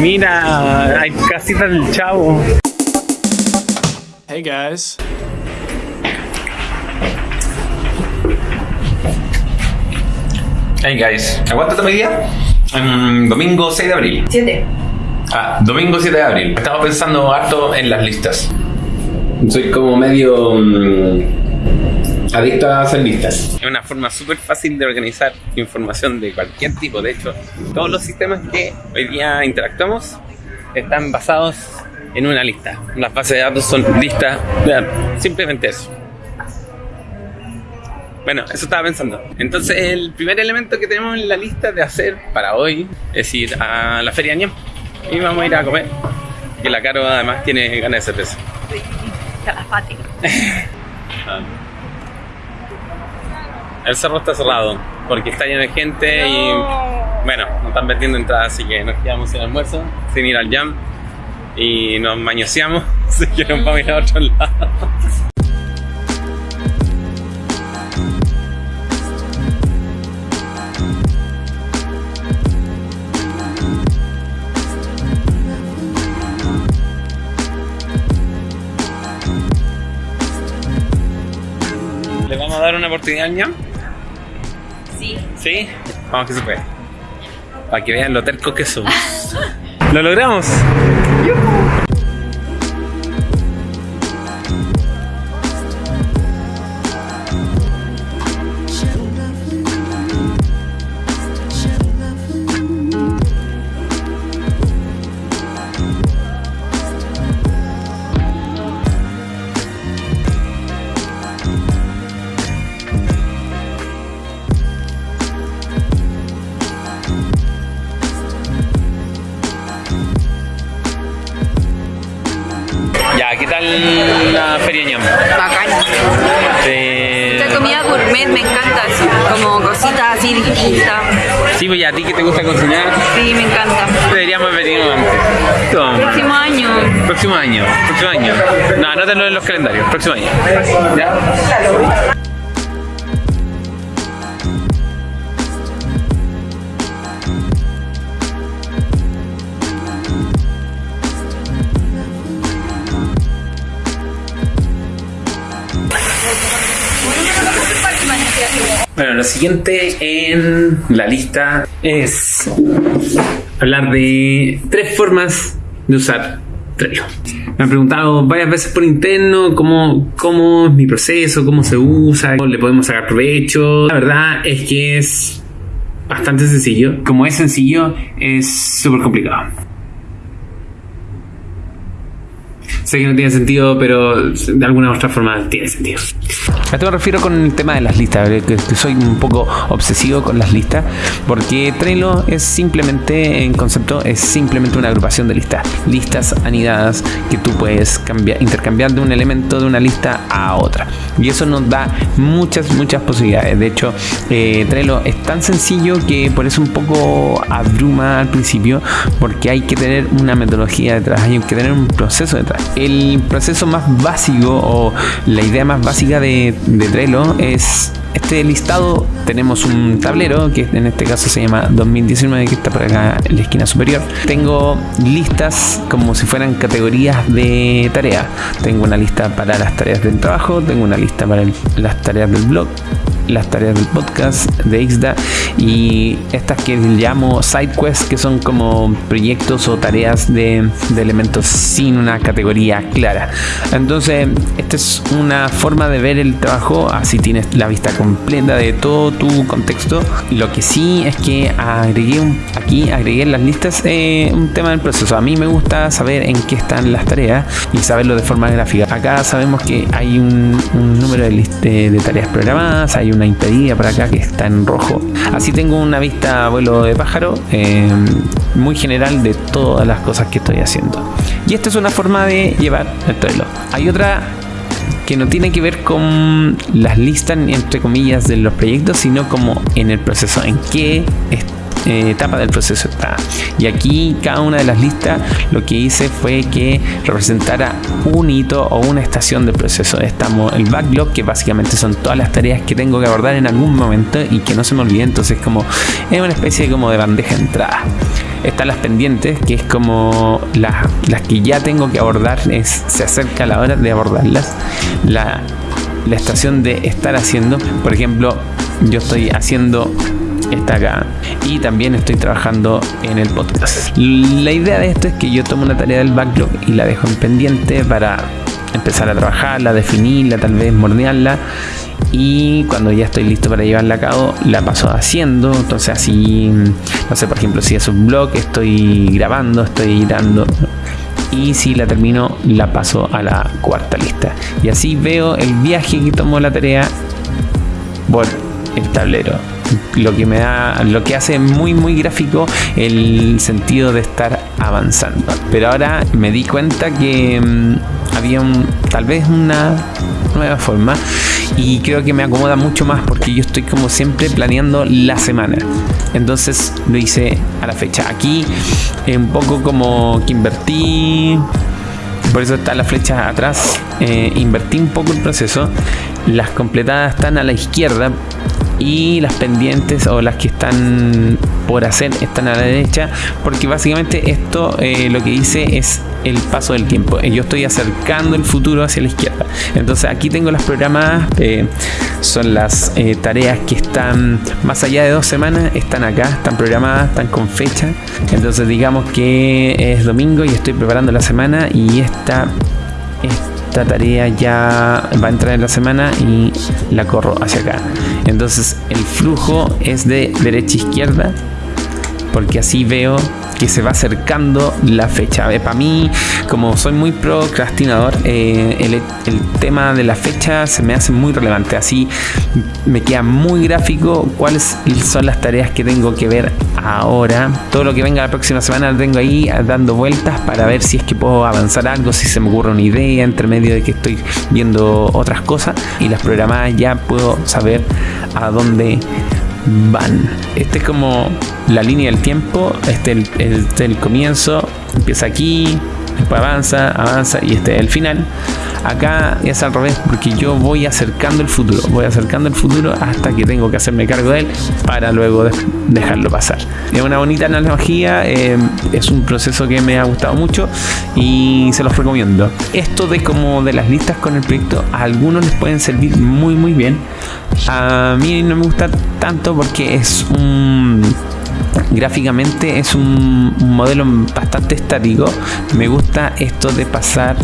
Mira, hay casitas del chavo. Hey guys. Hey guys, ¿aguántate mi día? Mm, domingo 6 de abril. 7. Ah, domingo 7 de abril. Estaba pensando harto en las listas. Soy como medio mm, adicto a hacer listas. Es una forma súper fácil de organizar información de cualquier tipo. De hecho, todos los sistemas que hoy día interactuamos están basados en una lista. Las bases de datos son listas. Vean, Simplemente eso. Bueno, eso estaba pensando. Entonces, el primer elemento que tenemos en la lista de hacer para hoy es ir a la Feria Ñam. Y vamos a ir a comer. Que la Caro además tiene ganas de cerveza. Calafate. El cerro está cerrado porque está lleno de gente y bueno, no están vendiendo entradas, así que nos quedamos sin almuerzo, sin ir al jam y nos mañoseamos, así que nos vamos a ir a otro lado. ¿Le vamos a dar una oportunidad al ñam? Sí. ¿Sí? Vamos que se puede. Para que vean lo terco que somos. ¡Lo logramos! Ya, la feria ñam? Bacán. Comida gourmet me encanta, así, como cositas así distintas. Sí, pues ya a ti que te gusta cocinar, Sí, me encanta. deberíamos venir antes. Próximo año. Próximo año, próximo año. No, anótalo en los calendarios, próximo año. ¿Ya? Bueno, lo siguiente en la lista es hablar de tres formas de usar Trello. Me han preguntado varias veces por interno cómo, cómo es mi proceso, cómo se usa, cómo le podemos sacar provecho. La verdad es que es bastante sencillo. Como es sencillo, es súper complicado. Sé que no tiene sentido, pero de alguna u otra forma tiene sentido. A esto me refiero con el tema de las listas, que, que soy un poco obsesivo con las listas, porque Trello es simplemente, en concepto, es simplemente una agrupación de listas. Listas anidadas que tú puedes cambiar, intercambiar de un elemento de una lista a otra. Y eso nos da muchas, muchas posibilidades. De hecho, eh, Trello es tan sencillo que por eso un poco abruma al principio, porque hay que tener una metodología detrás, hay que tener un proceso detrás. El proceso más básico o la idea más básica de, de Trello es este listado. Tenemos un tablero que en este caso se llama 2019, que está por acá en la esquina superior. Tengo listas como si fueran categorías de tarea. Tengo una lista para las tareas del trabajo, tengo una lista para las tareas del blog, las tareas del podcast de Ixda y estas que llamo side quests que son como proyectos o tareas de, de elementos sin una categoría clara entonces esta es una forma de ver el trabajo así tienes la vista completa de todo tu contexto. Lo que sí es que agregué aquí agregué en las listas eh, un tema del proceso. A mí me gusta saber en qué están las tareas y saberlo de forma gráfica. Acá sabemos que hay un, número de, de- de tareas programadas hay una impedida por acá que está en rojo. Así tengo una vista vuelo de pájaro eh, muy general de todas las cosas que estoy haciendo. Y esta es una forma de llevar el Trello hay otra que no tiene que ver con las listas entre comillas de los proyectos, sino como en el proceso, en qué eh, etapa del proceso está. Y aquí cada una de las listas lo que hice fue que representara un hito o una estación del proceso. Estamos el backlog, que básicamente son todas las tareas que tengo que abordar en algún momento y que no se me olvide. Entonces como es una especie como de bandeja de entrada. Están las pendientes, que es como las, las que ya tengo que abordar, se acerca la hora de abordarlas. La, la estación de estar haciendo, por ejemplo, yo estoy haciendo esta acá y también estoy trabajando en el podcast. La idea de esto es que yo tomo una tarea del backlog y la dejo en pendiente para empezar a trabajarla, definirla, tal vez mordearla y cuando ya estoy listo para llevarla a cabo la paso haciendo. Entonces así no sé por ejemplo si es un blog estoy grabando estoy editando. Y si la termino la paso a la cuarta lista. Y así veo el viaje que tomó la tarea por el tablero lo que me da lo que hace muy muy gráfico el sentido de estar avanzando. Pero ahora me di cuenta que mmm, había un, tal vez una nueva forma y creo que me acomoda mucho más porque yo estoy como siempre planeando la semana. Entonces lo hice a la fecha. Aquí un poco como que invertí por eso está la flecha atrás eh, invertí un poco el proceso. Las completadas están a la izquierda y las pendientes o las que están por hacer están a la derecha porque básicamente esto eh, lo que dice es el paso del tiempo. Yo estoy acercando el futuro hacia la izquierda. Entonces aquí tengo las programadas eh, son las eh, tareas que están más allá de dos semanas están acá están programadas están con fecha. Entonces digamos que es domingo y estoy preparando la semana y esta, esta tarea ya va a entrar en la semana y la corro hacia acá. Entonces el flujo es de derecha a izquierda porque así veo que se va acercando la fecha. Para mí, como soy muy procrastinador, eh, el, el, tema de la fecha se me hace muy relevante. Así me queda muy gráfico cuáles son las tareas que tengo que ver ahora. Todo lo que venga la próxima semana lo tengo ahí dando vueltas para ver si es que puedo avanzar algo, si se me ocurre una idea entre medio de que estoy viendo otras cosas y las programadas ya puedo saber a dónde van. Este es como la línea del tiempo, este es el, el, el, comienzo, empieza aquí, después avanza, avanza y este es el final. Acá es al revés porque yo voy acercando el futuro, voy acercando el futuro hasta que tengo que hacerme cargo de él para luego de dejarlo pasar. Es una bonita analogía, eh, es un proceso que me ha gustado mucho y se los recomiendo. Esto de como de las listas con el proyecto a algunos les pueden servir muy muy bien. A mí no me gusta tanto porque es un gráficamente es un, modelo bastante estático. Me gusta esto de pasar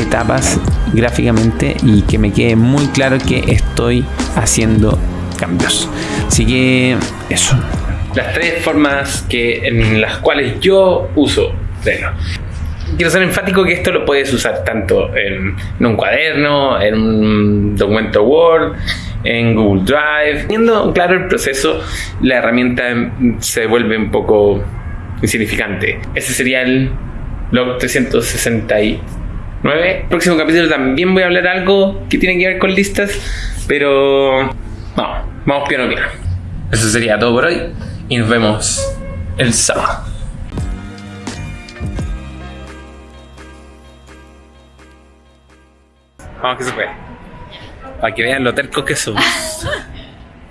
etapas gráficamente y que me quede muy claro que estoy haciendo cambios. Así que eso. Las tres formas que, en las cuales yo uso Trello. Quiero ser enfático que esto lo puedes usar tanto en, un cuaderno, en un documento Word, en Google Drive. Teniendo claro el proceso, la herramienta se vuelve un poco insignificante. Ese sería el log 369. Próximo capítulo también voy a hablar algo que tiene que ver con listas, pero no, vamos piano piano. Eso sería todo por hoy y nos vemos el sábado. Vamos que se puede. Para que vean lo tercos que somos.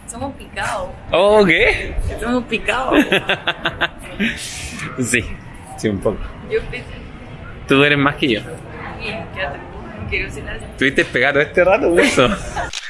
Somos picados. ¿Oh, qué? Somos picados. sí, sí, un poco. Yo. Tú eres más que yo. Bien, quédate. Quiero. Tuviste pegado este rato, eso.